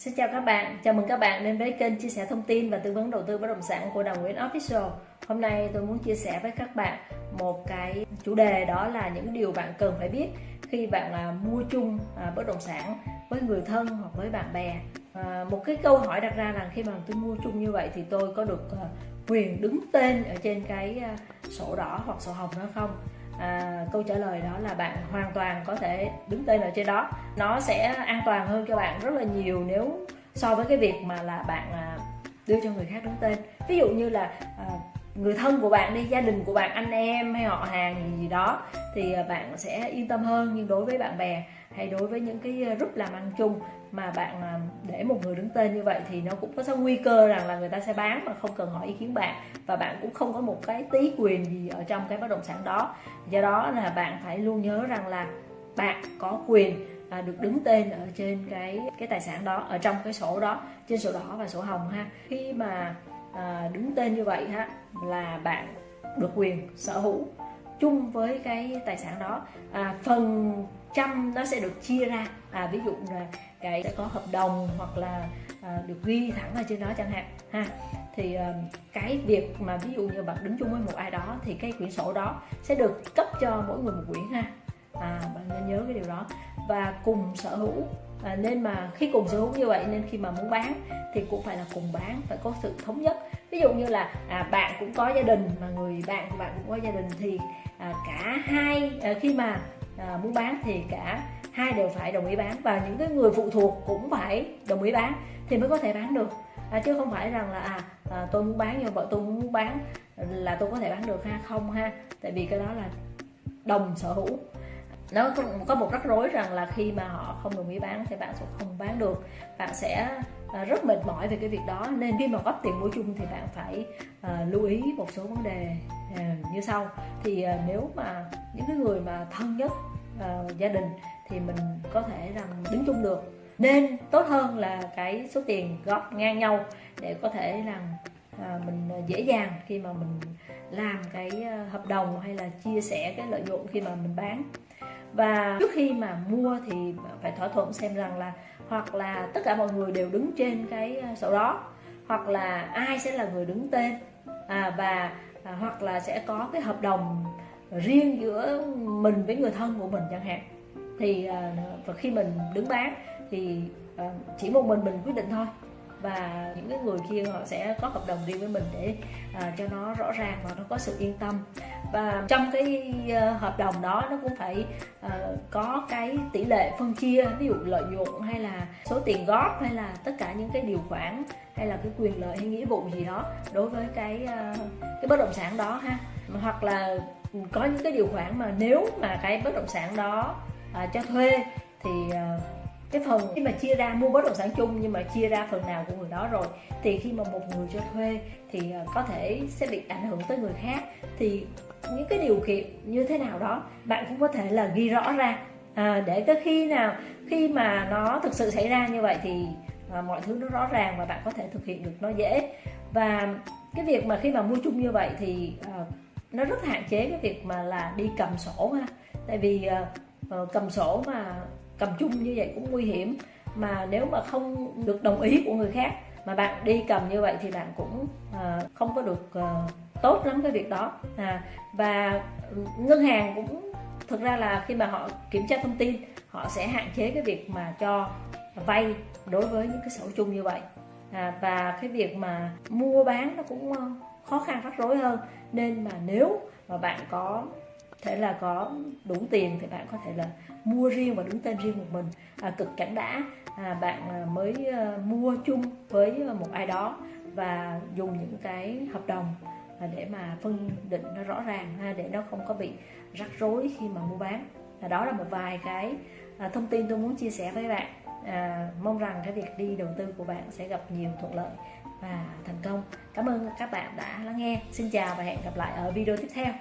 Xin chào các bạn, chào mừng các bạn đến với kênh chia sẻ thông tin và tư vấn đầu tư bất động sản của Đồng Nguyễn Official. Hôm nay tôi muốn chia sẻ với các bạn một cái chủ đề đó là những điều bạn cần phải biết khi bạn à, mua chung à, bất động sản với người thân hoặc với bạn bè. À, một cái câu hỏi đặt ra là khi mà tôi mua chung như vậy thì tôi có được quyền đứng tên ở trên cái sổ đỏ hoặc sổ hồng đó không? À, câu trả lời đó là bạn hoàn toàn có thể đứng tên ở trên đó. Nó sẽ an toàn hơn cho bạn rất là nhiều nếu so với cái việc mà là bạn à, đưa cho người khác đứng tên. Ví dụ như là à, người thân của bạn đi gia đình của bạn anh em hay họ hàng gì, gì đó thì à, bạn sẽ yên tâm hơn nhưng đối với bạn bè hay đối với những cái ờ, group làm ăn chung mà bạn ờ, để một người đứng tên như vậy thì nó cũng có nguy cơ rằng là người ta sẽ bán mà không cần hỏi ý kiến bạn và bạn cũng không có một cái tí quyền gì ở trong cái bất động sản đó. Do đó là bạn phải luôn nhớ rằng là bạn có quyền à, được đứng tên ở trên cái cái tài sản đó ở trong cái sổ đó trên sổ đỏ và sổ hồng ha. Khi mà à, đứng tên như vậy ha là bạn được quyền sở hữu chung với cái tài sản đó. À, phần trăm nó sẽ được chia ra. À, ví dụ là cái sẽ có hợp đồng hoặc là à, được ghi thẳng ở trên đó chẳng hạn ha. Thì à, cái việc mà ví dụ như bạn đứng chung với một ai đó thì cái quyển sổ đó sẽ được cấp cho mỗi người một quyển ha. À, bạn nên nhớ cái điều đó. Và cùng sở hữu à, nên mà khi cùng sở hữu như vậy nên khi mà muốn bán thì cũng phải là cùng bán phải có sự thống nhất. Ví dụ như là à, bạn cũng có gia đình mà người bạn của bạn cũng có gia đình thì à, cả hai à, khi mà à, muốn bán thì cả hai đều phải đồng ý bán và những cái người phụ thuộc cũng phải đồng ý bán thì mới có thể bán được. À, chứ không phải rằng là à, à tôi muốn bán nhưng vợ tôi muốn bán là tôi có thể bán được ha không ha. Tại vì cái đó là đồng sở hữu nó có một rắc rối rằng là khi mà họ không đồng ý bán thì bạn sẽ không bán được. Bạn sẽ ờ, rất mệt mỏi về cái việc đó. Nên khi mà góp tiền mua chung thì bạn phải uh, lưu ý một số vấn đề uh, như sau. Thì uh, nếu mà những cái người mà thân nhất uh, gia đình thì mình có thể rằng đứng chung được. Nên tốt hơn là cái số tiền góp ngang nhau để có thể rằng à, mình dễ dàng khi mà mình làm cái hợp đồng hay là chia sẻ cái lợi nhuận khi mà mình bán và trước khi mà mua thì phải thỏa thuận xem rằng là hoặc là tất cả mọi người đều đứng trên cái ờ, sổ đó hoặc là ai sẽ là người đứng tên. À, và à, hoặc là sẽ có cái hợp đồng riêng giữa mình với người thân của mình chẳng hạn. Thì à, và khi mình đứng bán thì à, chỉ một mình mình quyết định thôi và những cái người kia họ sẽ có hợp đồng riêng với mình để à, cho nó rõ ràng và nó có sự yên tâm. Và trong cái uh, hợp đồng đó nó cũng phải uh, có cái tỷ lệ phân chia ví dụ lợi nhuận hay là số tiền góp hay là tất cả những cái điều khoản hay là cái quyền lợi hay nghĩa vụ gì đó đối với cái uh, cái bất động sản đó ha. Hoặc là có những cái điều khoản mà nếu mà cái bất động sản đó uh, cho thuê thì uh, cái phần khi mà chia ra mua bất động sản chung nhưng mà chia ra phần nào của người đó rồi thì khi mà một người cho thuê thì à, có thể sẽ bị ảnh hưởng tới người khác. Thì những cái điều kiện như thế nào đó bạn cũng có thể là ghi rõ ra. À, để cái khi nào khi mà nó thực sự xảy ra như vậy thì à, mọi thứ nó rõ ràng và bạn có thể thực hiện được nó dễ. Và cái việc mà khi mà mua chung như vậy thì à, nó rất hạn chế cái việc mà là đi cầm sổ ha. Tại vì à, ờ, cầm sổ mà cầm chung như vậy cũng nguy hiểm. Mà nếu mà không được đồng ý của người khác mà bạn đi cầm như vậy thì bạn cũng uh, không có được uh, tốt lắm cái việc đó. À, và ngân hàng cũng thực ra là khi mà họ kiểm tra thông tin họ sẽ hạn chế cái việc mà cho vay đối với những cái sổ chung như vậy. À, và cái việc mà mua bán nó cũng ờ, khó khăn rắc rối hơn. Nên mà nếu mà bạn có thể là có đủ tiền thì bạn có thể là mua riêng và đứng tên riêng một mình. À, cực cảnh đã à, bạn à, mới à, mua chung với một ai đó và dùng những cái hợp đồng à, để mà phân định nó rõ ràng ha, để nó không có bị rắc rối khi mà mua bán. À, đó là một vài cái thông tin tôi muốn chia sẻ với bạn. À, mong rằng cái việc đi đầu tư của bạn sẽ gặp nhiều thuận lợi và thành công. Cảm ơn các bạn đã lắng nghe. Xin chào và hẹn gặp lại ở video tiếp theo.